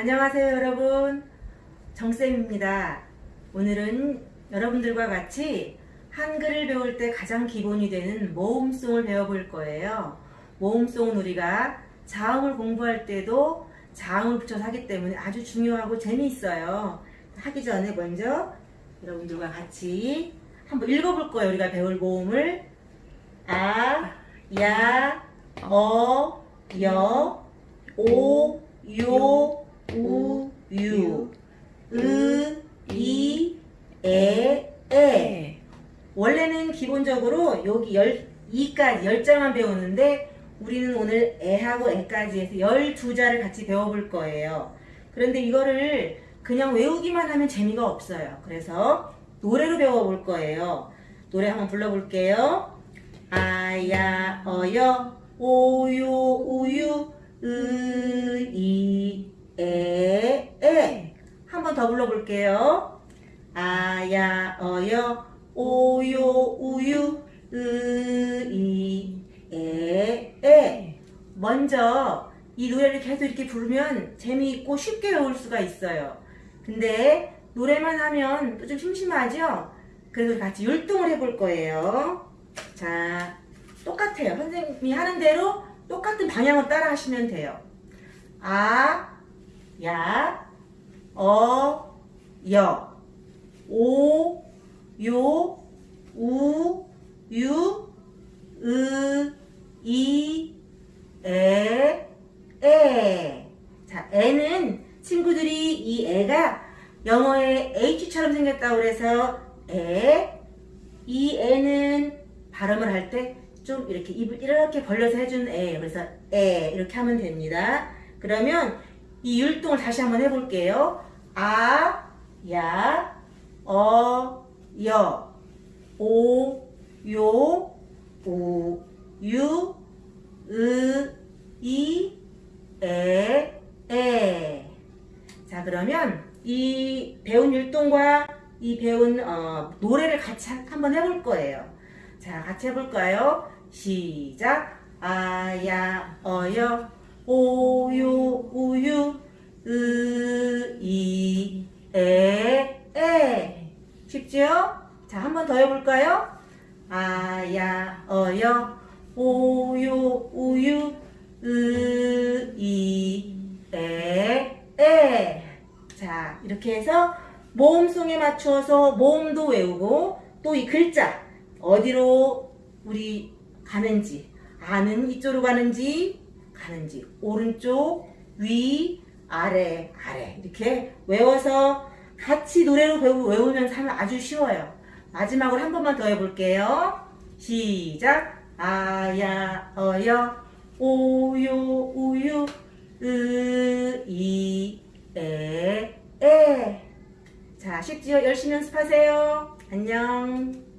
안녕하세요 여러분. 정쌤입니다. 오늘은 여러분들과 같이 한글을 배울 때 가장 기본이 되는 모음송을 배워볼 거예요. 모음송은 우리가 자음을 공부할 때도 자음을 붙여서 하기 때문에 아주 중요하고 재미있어요. 하기 전에 먼저 여러분들과 같이 한번 읽어볼 거예요. 우리가 배울 모음을. 아, 야, 어, 여, 오, 요, 우, 유, 으, 이, 에, 에. 원래는 기본적으로 여기 열, 이까지 열자만 배우는데 우리는 오늘 에하고 에까지 해서 열두 자를 같이 배워볼 거예요. 그런데 이거를 그냥 외우기만 하면 재미가 없어요. 그래서 노래로 배워볼 거예요. 노래 한번 불러볼게요. 아야 어여 오요 우유 으이 에에 한 번 더 불러볼게요. 아야 어여 오요 우유 으이 에에 먼저 이 노래를 계속 이렇게 부르면 재미있고 쉽게 외울 수가 있어요. 근데 노래만 하면 또 좀 심심하죠? 그래서 같이 율동을 해볼 거예요. 자, 똑같아요. 선생님이 하는 대로 똑같은 방향으로 따라 하시면 돼요. 아, 야, 어, 여, 오, 요, 우, 유, 으, 이, 에, 에. 자, 에는 친구들이 이 에가 영어의 H처럼 생겼다고 그래서 에, 이 에는 발음을 할 때 좀 이렇게 입을 이렇게 벌려서 해준 에 그래서 에 이렇게 하면 됩니다. 그러면 이 율동을 다시 한번 해볼게요. 아, 야, 어, 여, 오, 요, 우, 유, 으, 이, 에, 에. 자 그러면 이 배운 율동과 이 배운 어, 노래를 같이 한- 한번 해볼 거예요. 자, 같이 해볼까요? 시작. 아야, 어여, 오요, 우유, 으, 이, 에, 에. 쉽죠? 자, 한 번 더 해볼까요? 아야, 어여, 오요, 우유, 으, 이, 에, 에. 자, 이렇게 해서 모음송에 맞춰서 모음도 외우고 또 이 글자 어디로 우리 가는지 아는 이쪽으로 가는지 가는지 오른쪽 위 아래 아래 이렇게 외워서 같이 노래로 배우, 외우면서 하면 아주 쉬워요 마지막으로 한 번만 더 해볼게요. 시작. 아야 어여 오요 우유 으이 에 에. 자 쉽지요 열심히 연습하세요. 안녕